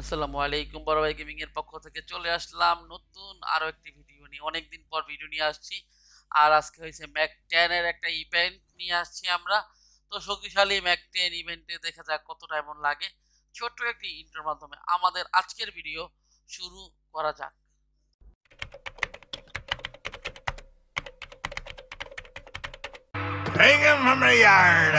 আসসালামু আলাইকুম বড় ভাই গেমিং এর পক্ষ থেকে চলে আসলাম নতুন আরও একটি ভিডিও নিয়ে। অনেকদিন পর ভিডিও নিয়ে আসছি। আর আজকে হয়েছে ম্যাক টেন এর একটা ইভেন্ট নিয়ে আসছি আমরা। তো শক্তিশালী ম্যাক টেন ইভেন্টে দেখা যাক কতটা এমন লাগে। ছোট্ট একটি ইন্টার মাধ্যমে আমাদের আজকের ভিডিও শুরু করা যাক। Hang him from the yard.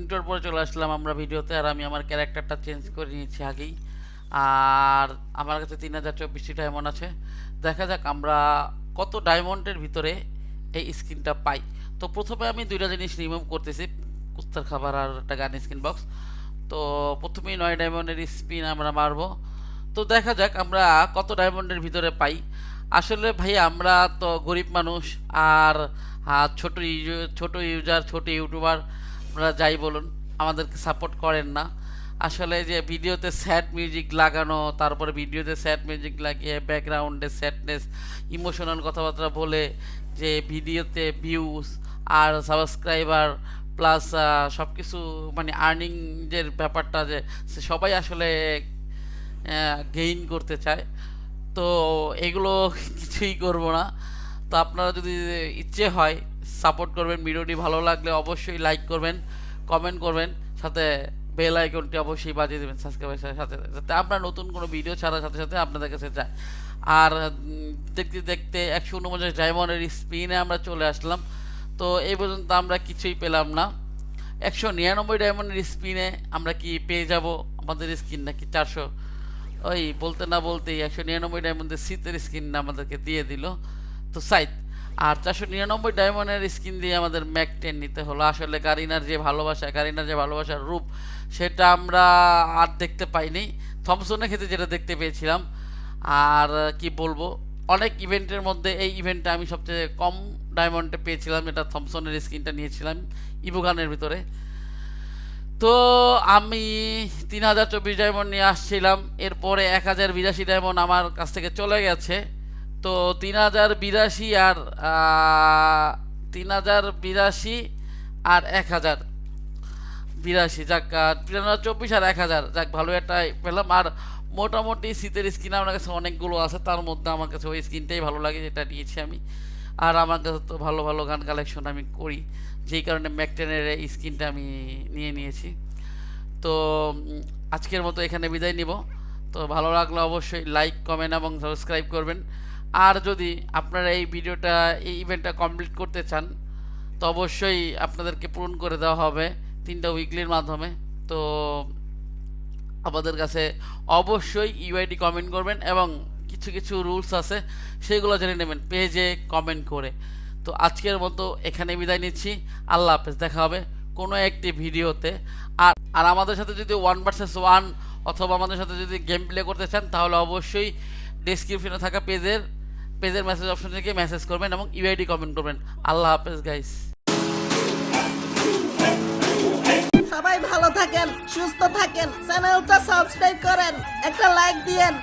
Inter পরে চলে আসলাম আমরা ভিডিওতে, আর আমি আমার ক্যারেক্টারটা চেঞ্জ করে নিয়েছি আগেই। আর আমার কাছে তিন হাজার চব্বিশটি ডায়মন্ড আছে। দেখা যাক আমরা কত ডায়মন্ডের ভিতরে এই স্কিনটা পাই। তো প্রথমে আমি দুইটা জিনিস রিমুভ করতেছি, কুত্তার খাবার আর একটা গান স্কিন বক্স তো প্রথমেই নয় ডায়মন্ডের স্পিন আমরা মারবো। তো দেখা যাক আমরা কত ডায়মন্ডের ভিতরে পাই। আসলে ভাই আমরা তো গরিব মানুষ, আর ছোট ইউজার ছোট ইউটিউবার আপনারা যাই বলুন, আমাদেরকে সাপোর্ট করেন না। আসলে যে ভিডিওতে স্যাড মিউজিক লাগানো, তারপরে ভিডিওতে স্যাড মিউজিক লাগিয়ে ব্যাকগ্রাউন্ডে স্যাডনেস ইমোশনাল কথাবার্তা বলে যে ভিডিওতে ভিউজ আর সাবস্ক্রাইবার প্লাস সব কিছু মানে আর্নিংয়ের ব্যাপারটা যে সবাই আসলে গেইন করতে চায়। তো এগুলো কিছুই করব না। তো আপনারা যদি ইচ্ছে হয় সাপোর্ট করবেন, ভিডিওটি ভালো লাগলে অবশ্যই লাইক করবেন, কমেন্ট করবেন, সাথে বেল আইকনটি অবশ্যই বাজিয়ে দেবেন সাবস্ক্রাইবের সাথে সাথে, যাতে আপনার নতুন কোনো ভিডিও ছাড়ার সাথে সাথে আপনাদের কাছে যায় আর দেখতে দেখতে একশো উনপঞ্চাশ ডায়মন্ডের স্পিনে আমরা চলে আসলাম। তো এই পর্যন্ত আমরা কিছুই পেলাম না। একশো নিরানব্বই ডায়মন্ডের স্পিনে আমরা কি পেয়ে যাব আমাদের স্কিন নাকি চারশো? ওই বলতে না বলতেই একশো নিরানব্বই ডায়মন্ডের শীতের স্কিন আমাদেরকে দিয়ে দিল। তো সাইদ আর চারশো নিরানব্বই ডায়মন্ডের স্কিন দিয়ে আমাদের ম্যাক টেন নিতে হলো। আসলে গারিনার যে ভালোবাসা গারিনার যে ভালোবাসার রূপ, সেটা আমরা আর দেখতে পাইনি। থমসনের ক্ষেত্রে যেটা দেখতে পেয়েছিলাম, আর কি বলব, অনেক ইভেন্টের মধ্যে এই ইভেন্টটা আমি সবচেয়ে কম ডায়মন্ডে পেয়েছিলাম এটা থমসনের স্কিনটা নিয়েছিলাম ইভোগানের ভিতরে। তো আমি তিন হাজার চব্বিশ ডায়মন্ড নিয়ে আসছিলাম, এরপরে এক হাজার বিরাশি ডায়মন্ড আমার কাছ থেকে চলে গেছে। তো তিন হাজার বিরাশি আর তিন হাজার বিরাশি আর এক হাজার বিরাশি। যাক তিন হাজার চব্বিশ আর এক হাজার। যাক, ভালো একটা পেলাম। আর মোটামুটি শীতের স্কিন আমার কাছে অনেকগুলো আছে। তার মধ্যে আমার কাছে ওই স্কিনটাই ভালো লাগে, যেটা নিয়েছি আমি। আর আমার কাছে তো ভালো ভালো গান কালেকশন আমি করি। যেই কারণে ম্যাকটেনের এই স্কিনটা আমি নিয়ে নিয়েছি। তো আজকের মতো এখানে বিদায় নিব। তো ভালো লাগলে অবশ্যই লাইক কমেন্ট এবং সাবস্ক্রাইব করবেন। আর যদি আপনারা এই ভিডিওটা, এই ইভেন্টটা কমপ্লিট করতে চান, তো অবশ্যই আপনাদেরকে পূরণ করে দেওয়া হবে তিনটা উইকলির মাধ্যমে। তো আমাদের কাছে অবশ্যই ইউআইডি কমেন্ট করবেন এবং কিছু কিছু রুলস আছে, সেগুলো জেনে নেবেন পেজে কমেন্ট করে। তো আজকের মতো এখানে বিদায় নিচ্ছি। আল্লাহ হাফেজ, দেখা হবে কোনো একটি ভিডিওতে। আর আর আমাদের সাথে যদি ওয়ান ভার্সেস ওয়ান অথবা আমাদের সাথে যদি গেম প্লে করতে চান, তাহলে অবশ্যই ডেসক্রিপশনে থাকা পেজের পেজের মেসেজ অপশন থেকে মেসেজ করবেন এবং ইউআইডি কমেন্ট করবেন। আল্লাহ হাফেজ গাইস সবাই ভালো থাকেন, সুস্থ থাকেন, চ্যানেলটা সাবস্ক্রাইব করেন, একটা লাইক দিয়েন।